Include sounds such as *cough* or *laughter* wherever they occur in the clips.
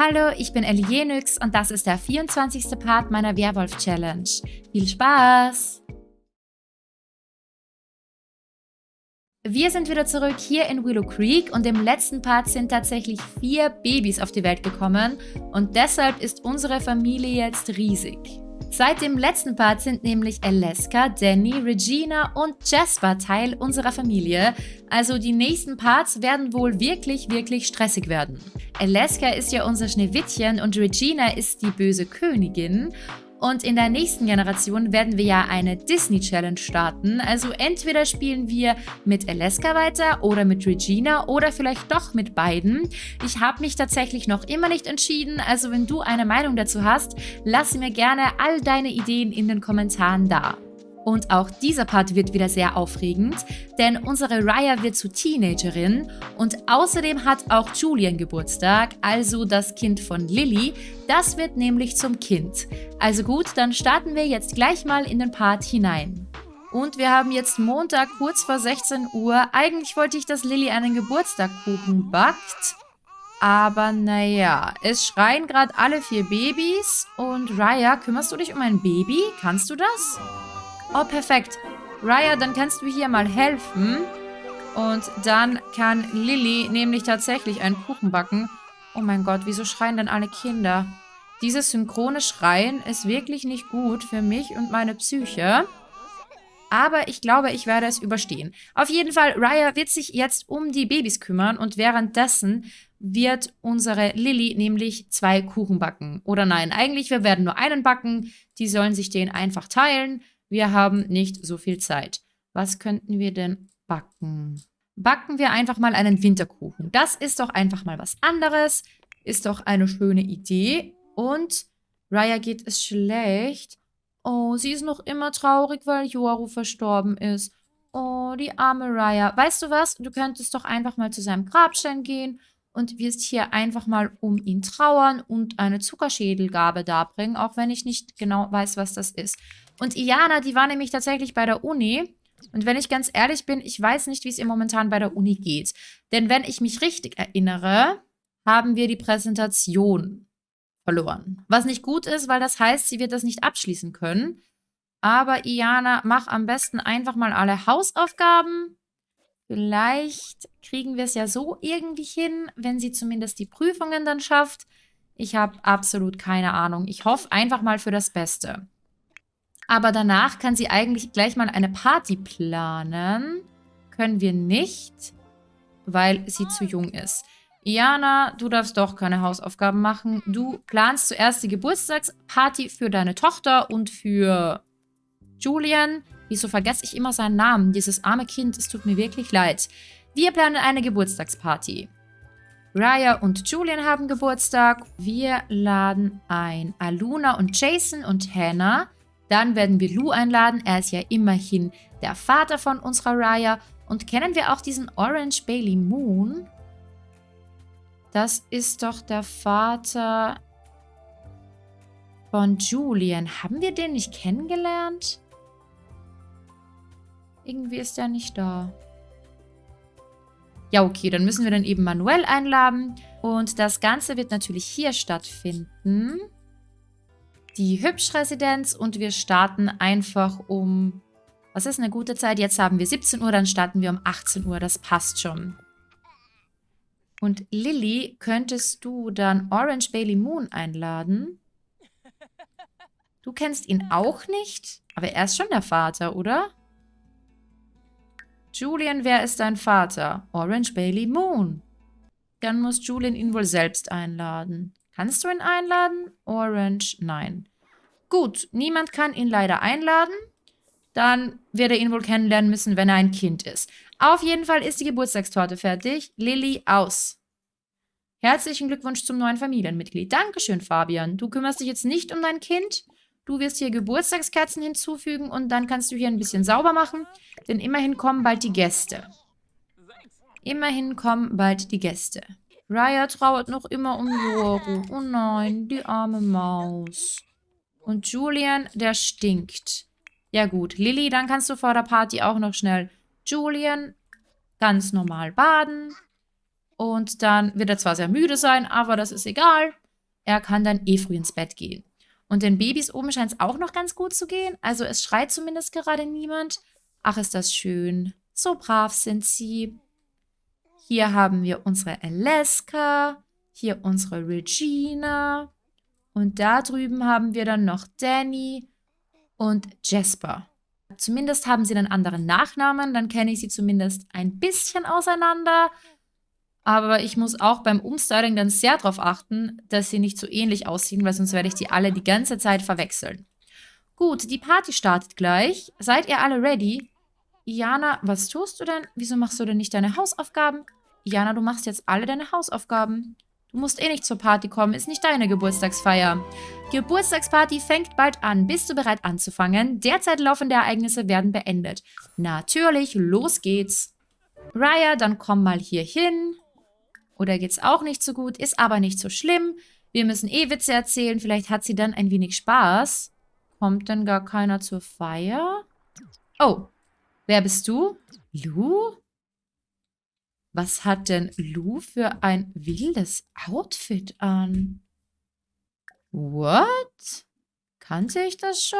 Hallo, ich bin Ellie und das ist der 24. Part meiner Werwolf-Challenge. Viel Spaß! Wir sind wieder zurück hier in Willow Creek und im letzten Part sind tatsächlich vier Babys auf die Welt gekommen und deshalb ist unsere Familie jetzt riesig. Seit dem letzten Part sind nämlich Alaska, Danny, Regina und Jasper Teil unserer Familie, also die nächsten Parts werden wohl wirklich, wirklich stressig werden. Alaska ist ja unser Schneewittchen und Regina ist die böse Königin und in der nächsten Generation werden wir ja eine Disney Challenge starten. Also entweder spielen wir mit Alaska weiter oder mit Regina oder vielleicht doch mit beiden. Ich habe mich tatsächlich noch immer nicht entschieden. Also wenn du eine Meinung dazu hast, lass mir gerne all deine Ideen in den Kommentaren da. Und auch dieser Part wird wieder sehr aufregend, denn unsere Raya wird zu Teenagerin und außerdem hat auch Julian Geburtstag, also das Kind von Lily. Das wird nämlich zum Kind. Also gut, dann starten wir jetzt gleich mal in den Part hinein. Und wir haben jetzt Montag kurz vor 16 Uhr. Eigentlich wollte ich, dass Lilly einen Geburtstagkuchen backt. Aber naja, es schreien gerade alle vier Babys. Und Raya, kümmerst du dich um ein Baby? Kannst du das? Oh, perfekt. Raya, dann kannst du hier mal helfen. Und dann kann Lilly nämlich tatsächlich einen Kuchen backen. Oh mein Gott, wieso schreien denn alle Kinder? Dieses synchrone Schreien ist wirklich nicht gut für mich und meine Psyche. Aber ich glaube, ich werde es überstehen. Auf jeden Fall, Raya wird sich jetzt um die Babys kümmern und währenddessen wird unsere Lilly nämlich zwei Kuchen backen. Oder nein, eigentlich, wir werden nur einen backen. Die sollen sich den einfach teilen. Wir haben nicht so viel Zeit. Was könnten wir denn backen? Backen wir einfach mal einen Winterkuchen. Das ist doch einfach mal was anderes. Ist doch eine schöne Idee. Und Raya geht es schlecht. Oh, sie ist noch immer traurig, weil Yoru verstorben ist. Oh, die arme Raya. Weißt du was? Du könntest doch einfach mal zu seinem Grabstein gehen und wirst hier einfach mal um ihn trauern und eine Zuckerschädelgabe darbringen, auch wenn ich nicht genau weiß, was das ist. Und Iana, die war nämlich tatsächlich bei der Uni. Und wenn ich ganz ehrlich bin, ich weiß nicht, wie es ihr momentan bei der Uni geht. Denn wenn ich mich richtig erinnere, haben wir die Präsentation verloren. Was nicht gut ist, weil das heißt, sie wird das nicht abschließen können. Aber Iana, mach am besten einfach mal alle Hausaufgaben. Vielleicht kriegen wir es ja so irgendwie hin, wenn sie zumindest die Prüfungen dann schafft. Ich habe absolut keine Ahnung. Ich hoffe einfach mal für das Beste. Aber danach kann sie eigentlich gleich mal eine Party planen. Können wir nicht, weil sie zu jung ist. Iana, du darfst doch keine Hausaufgaben machen. Du planst zuerst die Geburtstagsparty für deine Tochter und für Julian. Wieso vergesse ich immer seinen Namen? Dieses arme Kind, es tut mir wirklich leid. Wir planen eine Geburtstagsparty. Raya und Julian haben Geburtstag. Wir laden ein Aluna und Jason und Hannah. Dann werden wir Lou einladen. Er ist ja immerhin der Vater von unserer Raya. Und kennen wir auch diesen Orange Bailey Moon? Das ist doch der Vater von Julian. Haben wir den nicht kennengelernt? Irgendwie ist er nicht da. Ja, okay, dann müssen wir dann eben Manuel einladen. Und das Ganze wird natürlich hier stattfinden die Hübsch-Residenz und wir starten einfach um... Was ist eine gute Zeit? Jetzt haben wir 17 Uhr, dann starten wir um 18 Uhr. Das passt schon. Und Lilly, könntest du dann Orange Bailey Moon einladen? Du kennst ihn auch nicht? Aber er ist schon der Vater, oder? Julian, wer ist dein Vater? Orange Bailey Moon. Dann muss Julian ihn wohl selbst einladen. Kannst du ihn einladen? Orange, nein. Gut, niemand kann ihn leider einladen. Dann wird er ihn wohl kennenlernen müssen, wenn er ein Kind ist. Auf jeden Fall ist die Geburtstagstorte fertig. Lilly aus. Herzlichen Glückwunsch zum neuen Familienmitglied. Dankeschön, Fabian. Du kümmerst dich jetzt nicht um dein Kind. Du wirst hier Geburtstagskerzen hinzufügen und dann kannst du hier ein bisschen sauber machen. Denn immerhin kommen bald die Gäste. Immerhin kommen bald die Gäste. Raya trauert noch immer um Yoru. Oh nein, die arme Maus. Und Julian, der stinkt. Ja gut, Lilly, dann kannst du vor der Party auch noch schnell Julian ganz normal baden. Und dann wird er zwar sehr müde sein, aber das ist egal. er kann dann eh früh ins Bett gehen. Und den Babys oben scheint es auch noch ganz gut zu gehen. Also es schreit zumindest gerade niemand. Ach, ist das schön. So brav sind sie. Hier haben wir unsere Alaska. Hier unsere Regina. Und da drüben haben wir dann noch Danny und Jasper. Zumindest haben sie einen anderen Nachnamen, dann kenne ich sie zumindest ein bisschen auseinander. Aber ich muss auch beim Umstyling dann sehr darauf achten, dass sie nicht so ähnlich aussehen, weil sonst werde ich die alle die ganze Zeit verwechseln. Gut, die Party startet gleich. Seid ihr alle ready? Iana, was tust du denn? Wieso machst du denn nicht deine Hausaufgaben? Iana, du machst jetzt alle deine Hausaufgaben. Du musst eh nicht zur Party kommen, ist nicht deine Geburtstagsfeier. Geburtstagsparty fängt bald an. Bist du bereit anzufangen? Derzeit laufende Ereignisse werden beendet. Natürlich, los geht's. Raya, dann komm mal hier hin. Oder geht's auch nicht so gut, ist aber nicht so schlimm. Wir müssen eh Witze erzählen, vielleicht hat sie dann ein wenig Spaß. Kommt denn gar keiner zur Feier? Oh, wer bist du? Lu? Was hat denn Lu für ein wildes Outfit an? What? Kannte ich das schon?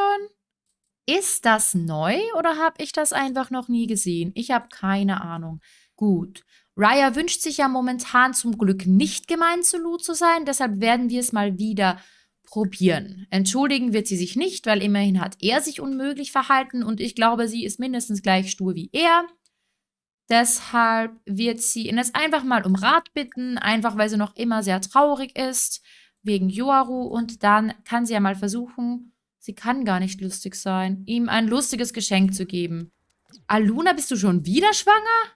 Ist das neu oder habe ich das einfach noch nie gesehen? Ich habe keine Ahnung. Gut. Raya wünscht sich ja momentan zum Glück nicht gemein zu Lou zu sein, deshalb werden wir es mal wieder probieren. Entschuldigen wird sie sich nicht, weil immerhin hat er sich unmöglich verhalten und ich glaube, sie ist mindestens gleich stur wie er. Deshalb wird sie ihn jetzt einfach mal um Rat bitten, einfach weil sie noch immer sehr traurig ist, wegen Yoaru und dann kann sie ja mal versuchen, sie kann gar nicht lustig sein, ihm ein lustiges Geschenk zu geben. Aluna, bist du schon wieder schwanger?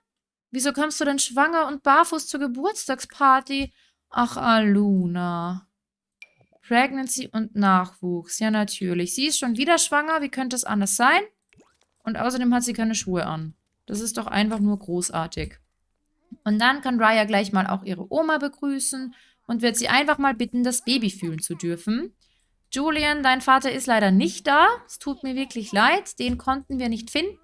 Wieso kommst du denn schwanger und barfuß zur Geburtstagsparty? Ach, Aluna. Pregnancy und Nachwuchs. Ja, natürlich. Sie ist schon wieder schwanger. Wie könnte es anders sein? Und außerdem hat sie keine Schuhe an. Das ist doch einfach nur großartig. Und dann kann Raya gleich mal auch ihre Oma begrüßen und wird sie einfach mal bitten, das Baby fühlen zu dürfen. Julian, dein Vater ist leider nicht da. Es tut mir wirklich leid. Den konnten wir nicht finden.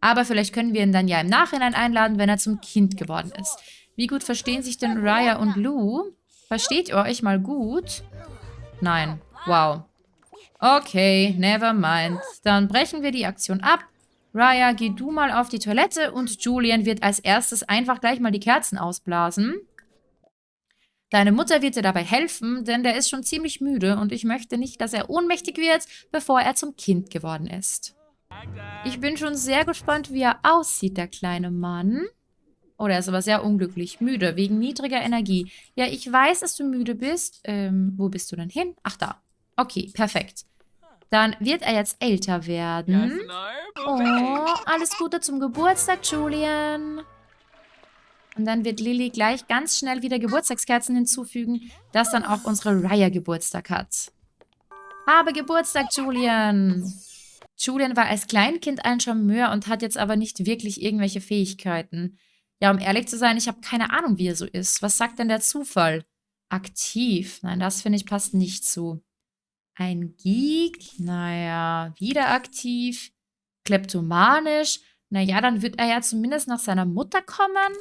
Aber vielleicht können wir ihn dann ja im Nachhinein einladen, wenn er zum Kind geworden ist. Wie gut verstehen sich denn Raya und Lou? Versteht ihr euch mal gut? Nein. Wow. Okay, never mind. Dann brechen wir die Aktion ab. Raya, geh du mal auf die Toilette und Julian wird als erstes einfach gleich mal die Kerzen ausblasen. Deine Mutter wird dir dabei helfen, denn der ist schon ziemlich müde und ich möchte nicht, dass er ohnmächtig wird, bevor er zum Kind geworden ist. Ich bin schon sehr gespannt, wie er aussieht, der kleine Mann. Oh, der ist aber sehr unglücklich. Müde, wegen niedriger Energie. Ja, ich weiß, dass du müde bist. Ähm, wo bist du denn hin? Ach, da. Okay, perfekt. Dann wird er jetzt älter werden. Oh, alles Gute zum Geburtstag, Julian. Und dann wird Lilly gleich ganz schnell wieder Geburtstagskerzen hinzufügen, dass dann auch unsere Raya Geburtstag hat. Habe Geburtstag, Julian. Julian war als Kleinkind ein Charmeur und hat jetzt aber nicht wirklich irgendwelche Fähigkeiten. Ja, um ehrlich zu sein, ich habe keine Ahnung, wie er so ist. Was sagt denn der Zufall? Aktiv. Nein, das finde ich passt nicht zu. Ein Geek? Naja, wieder aktiv. Kleptomanisch? Naja, dann wird er ja zumindest nach seiner Mutter kommen.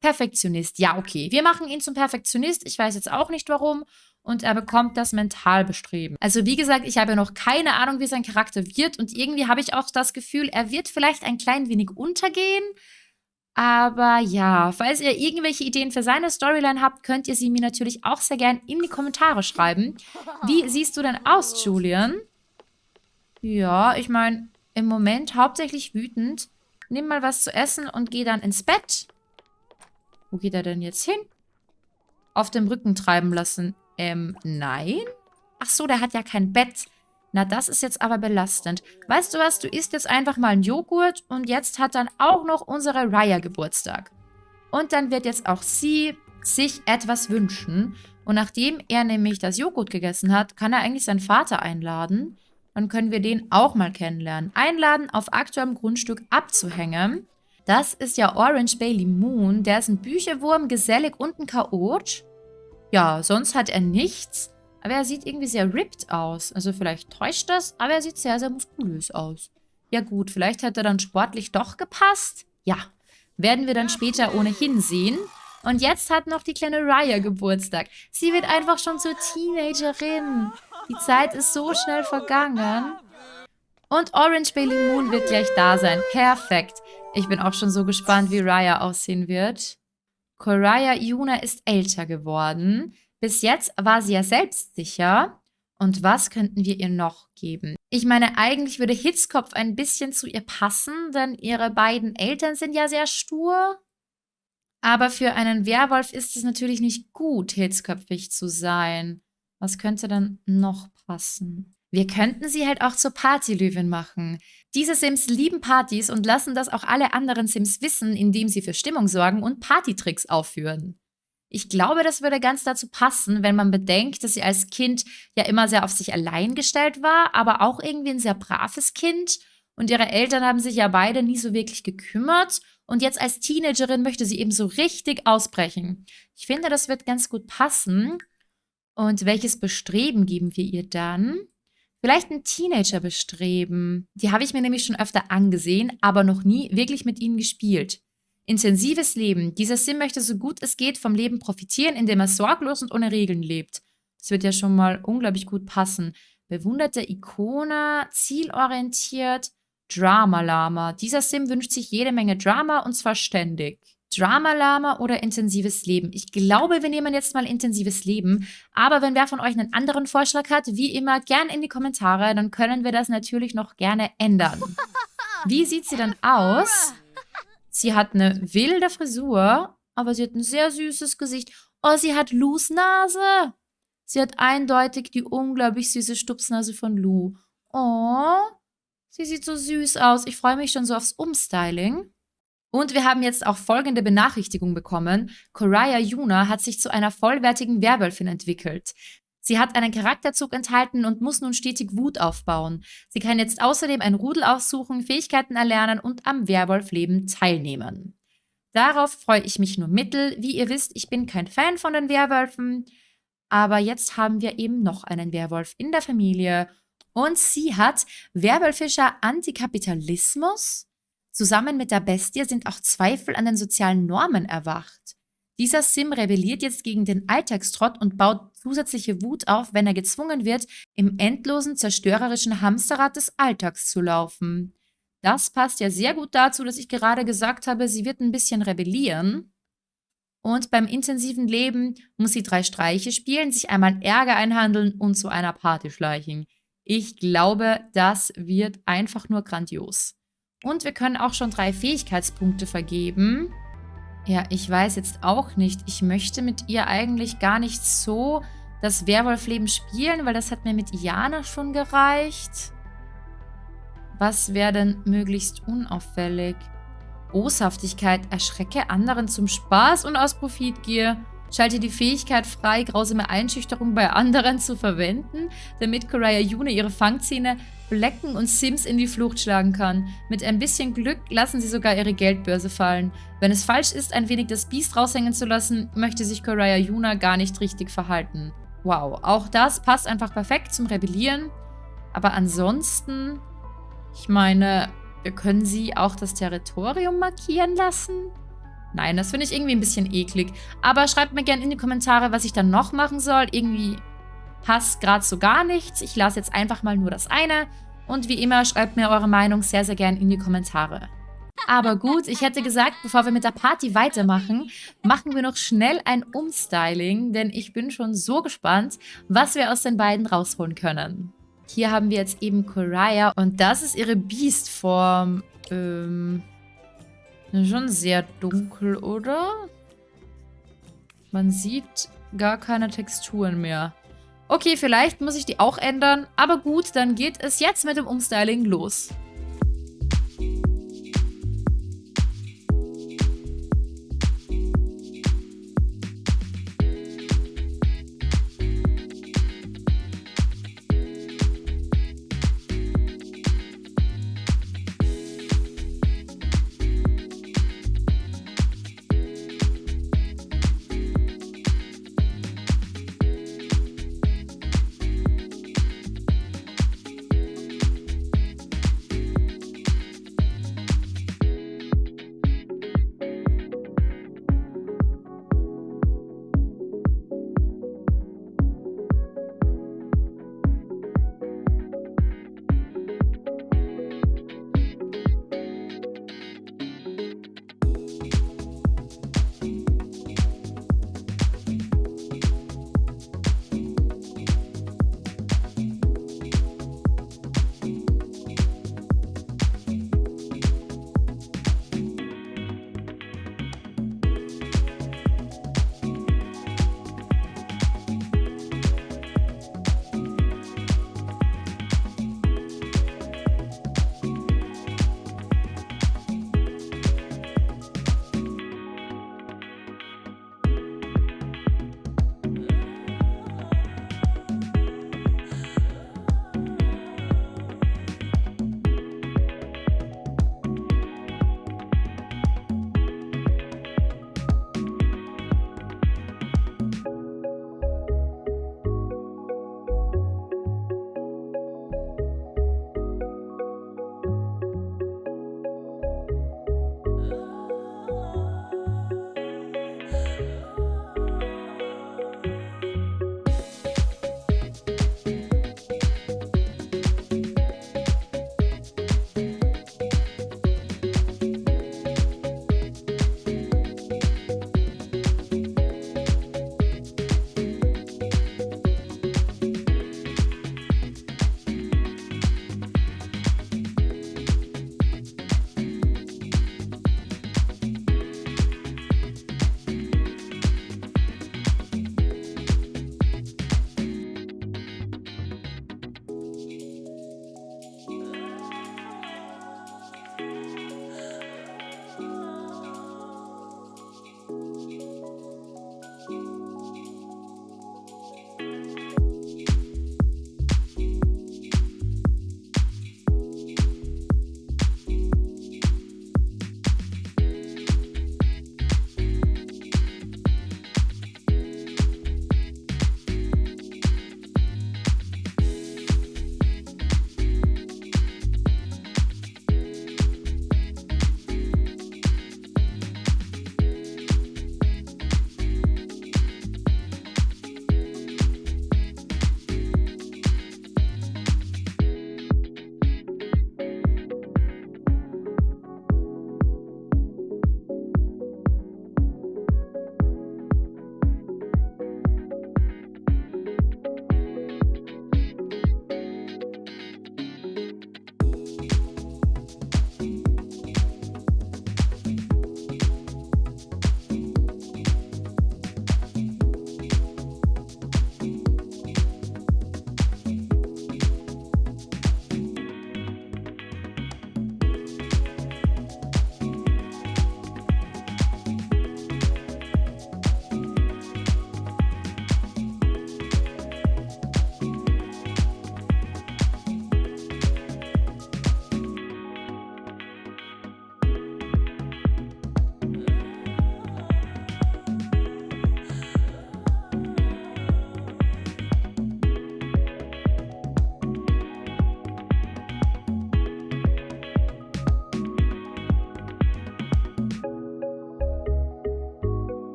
Perfektionist. Ja, okay. Wir machen ihn zum Perfektionist. Ich weiß jetzt auch nicht warum und er bekommt das Mentalbestreben. Also wie gesagt, ich habe noch keine Ahnung, wie sein Charakter wird und irgendwie habe ich auch das Gefühl, er wird vielleicht ein klein wenig untergehen. Aber ja, falls ihr irgendwelche Ideen für seine Storyline habt, könnt ihr sie mir natürlich auch sehr gern in die Kommentare schreiben. Wie *laughs* siehst du denn aus, Julian? Ja, ich meine, im Moment hauptsächlich wütend. Nimm mal was zu essen und geh dann ins Bett. Wo geht er denn jetzt hin? Auf dem Rücken treiben lassen. Ähm, nein? Ach so, der hat ja kein Bett. Na, das ist jetzt aber belastend. Weißt du was, du isst jetzt einfach mal einen Joghurt und jetzt hat dann auch noch unsere Raya Geburtstag. Und dann wird jetzt auch sie sich etwas wünschen. Und nachdem er nämlich das Joghurt gegessen hat, kann er eigentlich seinen Vater einladen. Dann können wir den auch mal kennenlernen. Einladen, auf aktuellem Grundstück abzuhängen. Das ist ja Orange Bailey Moon. Der ist ein Bücherwurm, gesellig und ein Chaot. Ja, sonst hat er nichts. Aber er sieht irgendwie sehr ripped aus. Also vielleicht täuscht das, aber er sieht sehr, sehr muskulös aus. Ja gut, vielleicht hat er dann sportlich doch gepasst. Ja, werden wir dann später ohnehin sehen. Und jetzt hat noch die kleine Raya Geburtstag. Sie wird einfach schon zur Teenagerin. Die Zeit ist so schnell vergangen. Und Orange Bailey Moon wird gleich da sein. Perfekt. Ich bin auch schon so gespannt, wie Raya aussehen wird. Koraya Yuna ist älter geworden. Bis jetzt war sie ja selbstsicher. Und was könnten wir ihr noch geben? Ich meine, eigentlich würde Hitzkopf ein bisschen zu ihr passen, denn ihre beiden Eltern sind ja sehr stur. Aber für einen Werwolf ist es natürlich nicht gut, hitzköpfig zu sein. Was könnte dann noch passen? Wir könnten sie halt auch zur Partylöwin machen. Diese Sims lieben Partys und lassen das auch alle anderen Sims wissen, indem sie für Stimmung sorgen und Partytricks aufführen. Ich glaube, das würde ganz dazu passen, wenn man bedenkt, dass sie als Kind ja immer sehr auf sich allein gestellt war, aber auch irgendwie ein sehr braves Kind. Und ihre Eltern haben sich ja beide nie so wirklich gekümmert. Und jetzt als Teenagerin möchte sie eben so richtig ausbrechen. Ich finde, das wird ganz gut passen. Und welches Bestreben geben wir ihr dann? Vielleicht ein Teenager-Bestreben. Die habe ich mir nämlich schon öfter angesehen, aber noch nie wirklich mit ihnen gespielt. Intensives Leben. Dieser Sim möchte so gut es geht vom Leben profitieren, indem er sorglos und ohne Regeln lebt. Das wird ja schon mal unglaublich gut passen. Bewunderte Ikone, zielorientiert, Drama-Lama. Dieser Sim wünscht sich jede Menge Drama und zwar ständig. Drama-Lama oder intensives Leben? Ich glaube, wir nehmen jetzt mal intensives Leben. Aber wenn wer von euch einen anderen Vorschlag hat, wie immer, gern in die Kommentare. Dann können wir das natürlich noch gerne ändern. Wie sieht sie dann aus? Sie hat eine wilde Frisur, aber sie hat ein sehr süßes Gesicht. Oh, sie hat Lus Nase. Sie hat eindeutig die unglaublich süße Stupsnase von Lou. Oh, sie sieht so süß aus. Ich freue mich schon so aufs Umstyling. Und wir haben jetzt auch folgende Benachrichtigung bekommen. Koraya Yuna hat sich zu einer vollwertigen Werwölfin entwickelt. Sie hat einen Charakterzug enthalten und muss nun stetig Wut aufbauen. Sie kann jetzt außerdem ein Rudel aussuchen, Fähigkeiten erlernen und am Werwolfleben teilnehmen. Darauf freue ich mich nur mittel. Wie ihr wisst, ich bin kein Fan von den Werwölfen. Aber jetzt haben wir eben noch einen Werwolf in der Familie. Und sie hat werwölfischer Antikapitalismus. Zusammen mit der Bestie sind auch Zweifel an den sozialen Normen erwacht. Dieser Sim rebelliert jetzt gegen den Alltagstrott und baut zusätzliche Wut auf, wenn er gezwungen wird, im endlosen, zerstörerischen Hamsterrad des Alltags zu laufen. Das passt ja sehr gut dazu, dass ich gerade gesagt habe, sie wird ein bisschen rebellieren. Und beim intensiven Leben muss sie drei Streiche spielen, sich einmal Ärger einhandeln und zu einer Party schleichen. Ich glaube, das wird einfach nur grandios. Und wir können auch schon drei Fähigkeitspunkte vergeben. Ja, ich weiß jetzt auch nicht. Ich möchte mit ihr eigentlich gar nicht so das Werwolfleben spielen, weil das hat mir mit Iana schon gereicht. Was wäre denn möglichst unauffällig? Boshaftigkeit, erschrecke anderen zum Spaß und aus Profitgier. Schalte die Fähigkeit frei, grausame Einschüchterung bei anderen zu verwenden, damit Koraya Yune ihre Fangzähne Blecken und Sims in die Flucht schlagen kann. Mit ein bisschen Glück lassen sie sogar ihre Geldbörse fallen. Wenn es falsch ist, ein wenig das Biest raushängen zu lassen, möchte sich Koraya Yuna gar nicht richtig verhalten. Wow, auch das passt einfach perfekt zum Rebellieren. Aber ansonsten, ich meine, wir können sie auch das Territorium markieren lassen? Nein, das finde ich irgendwie ein bisschen eklig. Aber schreibt mir gerne in die Kommentare, was ich dann noch machen soll. Irgendwie passt gerade so gar nichts. Ich lasse jetzt einfach mal nur das eine. Und wie immer, schreibt mir eure Meinung sehr, sehr gerne in die Kommentare. Aber gut, ich hätte gesagt, bevor wir mit der Party weitermachen, machen wir noch schnell ein Umstyling, denn ich bin schon so gespannt, was wir aus den beiden rausholen können. Hier haben wir jetzt eben Koraya und das ist ihre Beastform. Ähm, schon sehr dunkel, oder? Man sieht gar keine Texturen mehr. Okay, vielleicht muss ich die auch ändern. Aber gut, dann geht es jetzt mit dem Umstyling los.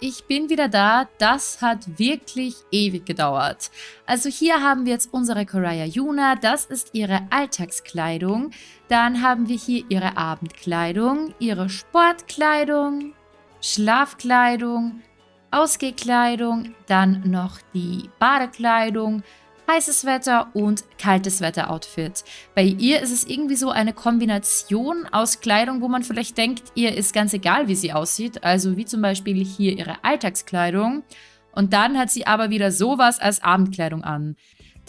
Ich bin wieder da. Das hat wirklich ewig gedauert. Also hier haben wir jetzt unsere Koraya Yuna. Das ist ihre Alltagskleidung. Dann haben wir hier ihre Abendkleidung, ihre Sportkleidung, Schlafkleidung, Ausgehkleidung, dann noch die Badekleidung, heißes Wetter und kaltes Wetter Outfit. Bei ihr ist es irgendwie so eine Kombination aus Kleidung, wo man vielleicht denkt, ihr ist ganz egal, wie sie aussieht. Also wie zum Beispiel hier ihre Alltagskleidung. Und dann hat sie aber wieder sowas als Abendkleidung an.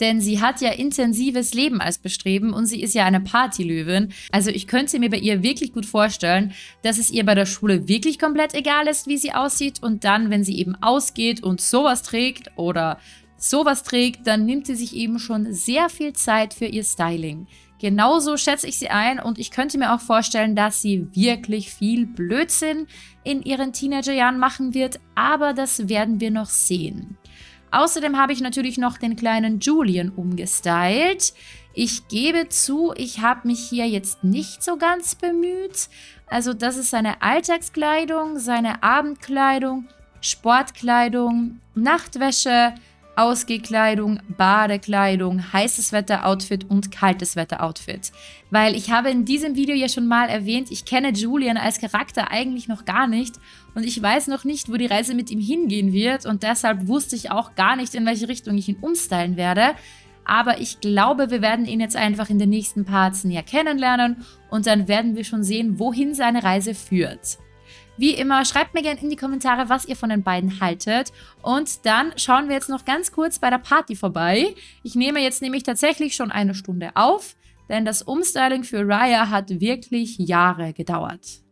Denn sie hat ja intensives Leben als Bestreben und sie ist ja eine Partylöwin. Also ich könnte mir bei ihr wirklich gut vorstellen, dass es ihr bei der Schule wirklich komplett egal ist, wie sie aussieht. Und dann, wenn sie eben ausgeht und sowas trägt oder sowas trägt, dann nimmt sie sich eben schon sehr viel Zeit für ihr Styling. Genauso schätze ich sie ein und ich könnte mir auch vorstellen, dass sie wirklich viel Blödsinn in ihren Teenagerjahren machen wird, aber das werden wir noch sehen. Außerdem habe ich natürlich noch den kleinen Julian umgestylt. Ich gebe zu, ich habe mich hier jetzt nicht so ganz bemüht. Also das ist seine Alltagskleidung, seine Abendkleidung, Sportkleidung, Nachtwäsche, Ausgehkleidung, Badekleidung, heißes Wetter-Outfit und kaltes Wetter-Outfit. Weil ich habe in diesem Video ja schon mal erwähnt, ich kenne Julian als Charakter eigentlich noch gar nicht und ich weiß noch nicht, wo die Reise mit ihm hingehen wird und deshalb wusste ich auch gar nicht, in welche Richtung ich ihn umstylen werde. Aber ich glaube, wir werden ihn jetzt einfach in den nächsten Parts näher kennenlernen und dann werden wir schon sehen, wohin seine Reise führt. Wie immer, schreibt mir gerne in die Kommentare, was ihr von den beiden haltet. Und dann schauen wir jetzt noch ganz kurz bei der Party vorbei. Ich nehme jetzt nämlich tatsächlich schon eine Stunde auf, denn das Umstyling für Raya hat wirklich Jahre gedauert.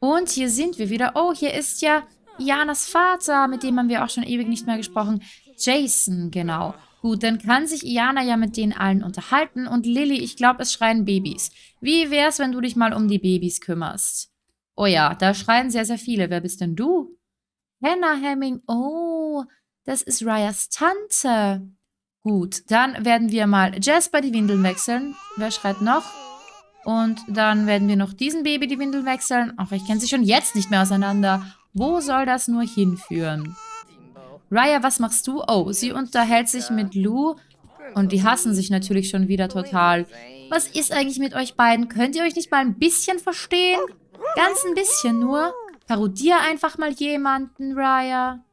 Und hier sind wir wieder. Oh, hier ist ja Janas Vater, mit dem haben wir auch schon ewig nicht mehr gesprochen. Jason, genau. Gut, dann kann sich Iana ja mit denen allen unterhalten. Und Lilly, ich glaube, es schreien Babys. Wie wär's, wenn du dich mal um die Babys kümmerst? Oh ja, da schreien sehr, sehr viele. Wer bist denn du? Hannah Hemming. Oh, das ist Ryas Tante. Gut, dann werden wir mal Jasper die Windeln wechseln. Wer schreit noch? Und dann werden wir noch diesen Baby die Windeln wechseln. Ach, ich kenne sie schon jetzt nicht mehr auseinander. Wo soll das nur hinführen? Raya, was machst du? Oh, sie unterhält sich mit Lou. Und die hassen sich natürlich schon wieder total. Was ist eigentlich mit euch beiden? Könnt ihr euch nicht mal ein bisschen verstehen? Ganz ein bisschen nur. Parodier einfach mal jemanden, Raya.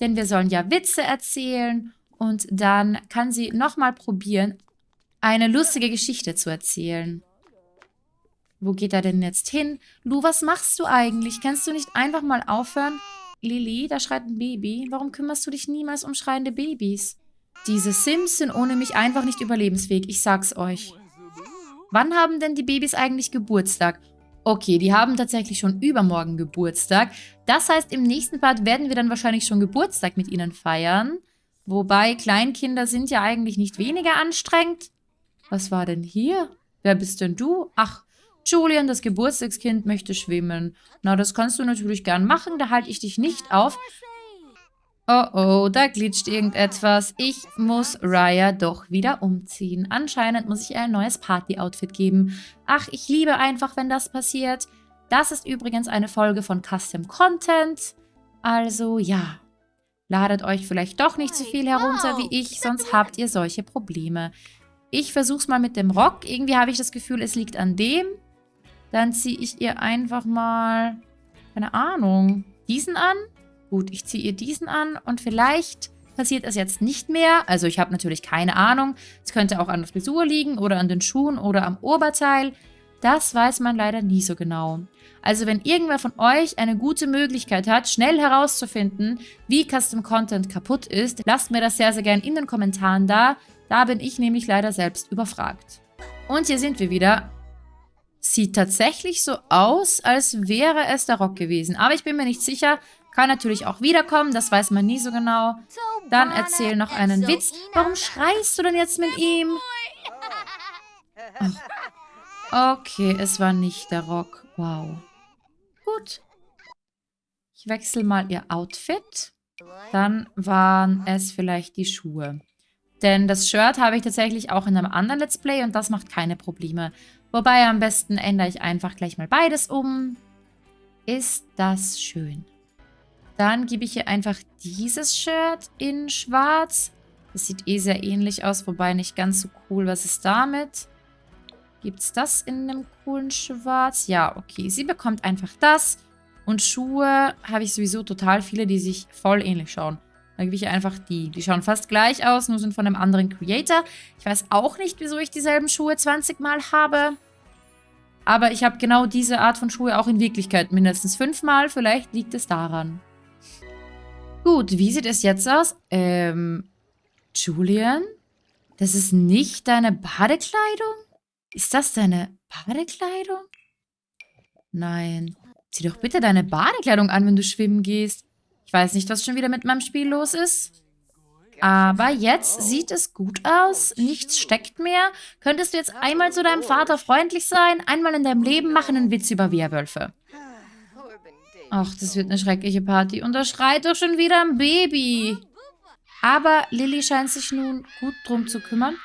Denn wir sollen ja Witze erzählen. Und dann kann sie nochmal probieren, eine lustige Geschichte zu erzählen. Wo geht er denn jetzt hin? Lu, was machst du eigentlich? Kannst du nicht einfach mal aufhören? Lili, da schreit ein Baby. Warum kümmerst du dich niemals um schreiende Babys? Diese Sims sind ohne mich einfach nicht überlebensfähig, ich sag's euch. Wann haben denn die Babys eigentlich Geburtstag? Okay, die haben tatsächlich schon übermorgen Geburtstag. Das heißt, im nächsten Part werden wir dann wahrscheinlich schon Geburtstag mit ihnen feiern. Wobei, Kleinkinder sind ja eigentlich nicht weniger anstrengend. Was war denn hier? Wer bist denn du? Ach, Julian, das Geburtstagskind, möchte schwimmen. Na, das kannst du natürlich gern machen, da halte ich dich nicht auf. Oh oh, da glitscht irgendetwas. Ich muss Raya doch wieder umziehen. Anscheinend muss ich ihr ein neues Party-Outfit geben. Ach, ich liebe einfach, wenn das passiert. Das ist übrigens eine Folge von Custom Content. Also ja, ladet euch vielleicht doch nicht so viel herunter wie ich, sonst habt ihr solche Probleme. Ich versuch's mal mit dem Rock. Irgendwie habe ich das Gefühl, es liegt an dem. Dann ziehe ich ihr einfach mal, keine Ahnung, diesen an. Gut, ich ziehe ihr diesen an und vielleicht passiert es jetzt nicht mehr. Also ich habe natürlich keine Ahnung. Es könnte auch an der Frisur liegen oder an den Schuhen oder am Oberteil. Das weiß man leider nie so genau. Also wenn irgendwer von euch eine gute Möglichkeit hat, schnell herauszufinden, wie Custom Content kaputt ist, lasst mir das sehr, sehr gerne in den Kommentaren da. Da bin ich nämlich leider selbst überfragt. Und hier sind wir wieder. Sieht tatsächlich so aus, als wäre es der Rock gewesen. Aber ich bin mir nicht sicher. Kann natürlich auch wiederkommen, das weiß man nie so genau. Dann erzähl noch einen Witz. Warum schreist du denn jetzt mit ihm? Ach. Okay, es war nicht der Rock. Wow. Gut. Ich wechsle mal ihr Outfit. Dann waren es vielleicht die Schuhe. Denn das Shirt habe ich tatsächlich auch in einem anderen Let's Play und das macht keine Probleme. Wobei am besten ändere ich einfach gleich mal beides um. Ist das schön. Dann gebe ich ihr einfach dieses Shirt in schwarz. Das sieht eh sehr ähnlich aus, wobei nicht ganz so cool. Was ist damit? Gibt es das in einem coolen Schwarz? Ja, okay. Sie bekommt einfach das. Und Schuhe habe ich sowieso total viele, die sich voll ähnlich schauen. Da gebe ich einfach die. Die schauen fast gleich aus, nur sind von einem anderen Creator. Ich weiß auch nicht, wieso ich dieselben Schuhe 20 Mal habe. Aber ich habe genau diese Art von Schuhe auch in Wirklichkeit mindestens fünfmal. Vielleicht liegt es daran. Gut, wie sieht es jetzt aus? Ähm, Julian? Das ist nicht deine Badekleidung? Ist das deine Badekleidung? Nein. Zieh doch bitte deine Badekleidung an, wenn du schwimmen gehst. Ich weiß nicht, was schon wieder mit meinem Spiel los ist. Aber jetzt sieht es gut aus. Nichts steckt mehr. Könntest du jetzt einmal zu deinem Vater freundlich sein? Einmal in deinem Leben machen einen Witz über Werwölfe. Ach, das wird eine schreckliche Party. Und da schreit doch schon wieder ein Baby. Aber Lilly scheint sich nun gut drum zu kümmern.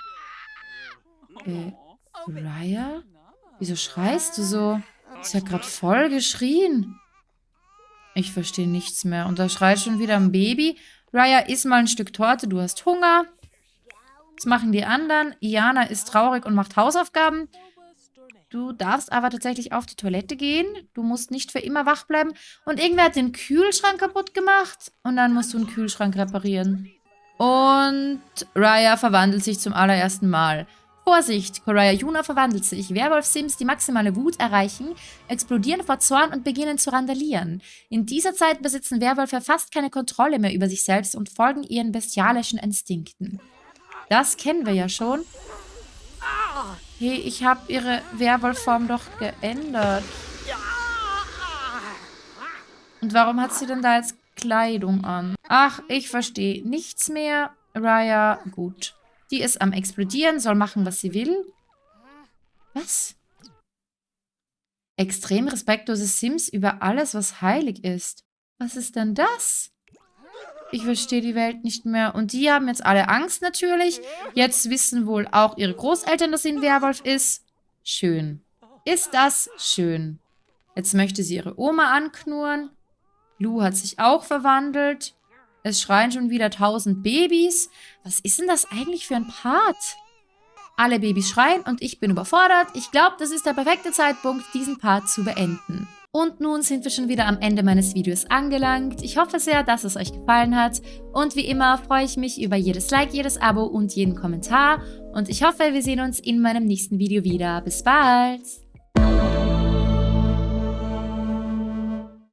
Äh, Raya? Wieso schreist du so? Sie hat gerade voll geschrien. Ich verstehe nichts mehr. Und da schreit schon wieder ein Baby. Raya, iss mal ein Stück Torte, du hast Hunger. Das machen die anderen. Iana ist traurig und macht Hausaufgaben. Du darfst aber tatsächlich auf die Toilette gehen. Du musst nicht für immer wach bleiben. Und irgendwer hat den Kühlschrank kaputt gemacht. Und dann musst du einen Kühlschrank reparieren. Und Raya verwandelt sich zum allerersten Mal. Vorsicht, Koraya Yuna verwandelt sich. Werwolf-Sims, die maximale Wut erreichen, explodieren vor Zorn und beginnen zu randalieren. In dieser Zeit besitzen Werwölfe fast keine Kontrolle mehr über sich selbst und folgen ihren bestialischen Instinkten. Das kennen wir ja schon. Hey, ich habe ihre Werwolfform doch geändert. Und warum hat sie denn da jetzt Kleidung an? Ach, ich verstehe nichts mehr. Raya, gut. Die ist am explodieren, soll machen, was sie will. Was? Extrem respektlose Sims über alles, was heilig ist. Was ist denn das? Ich verstehe die Welt nicht mehr. Und die haben jetzt alle Angst natürlich. Jetzt wissen wohl auch ihre Großeltern, dass sie ein Werwolf ist. Schön. Ist das schön. Jetzt möchte sie ihre Oma anknurren. Lou hat sich auch verwandelt. Es schreien schon wieder tausend Babys. Was ist denn das eigentlich für ein Part? Alle Babys schreien und ich bin überfordert. Ich glaube, das ist der perfekte Zeitpunkt, diesen Part zu beenden. Und nun sind wir schon wieder am Ende meines Videos angelangt. Ich hoffe sehr, dass es euch gefallen hat. Und wie immer freue ich mich über jedes Like, jedes Abo und jeden Kommentar. Und ich hoffe, wir sehen uns in meinem nächsten Video wieder. Bis bald!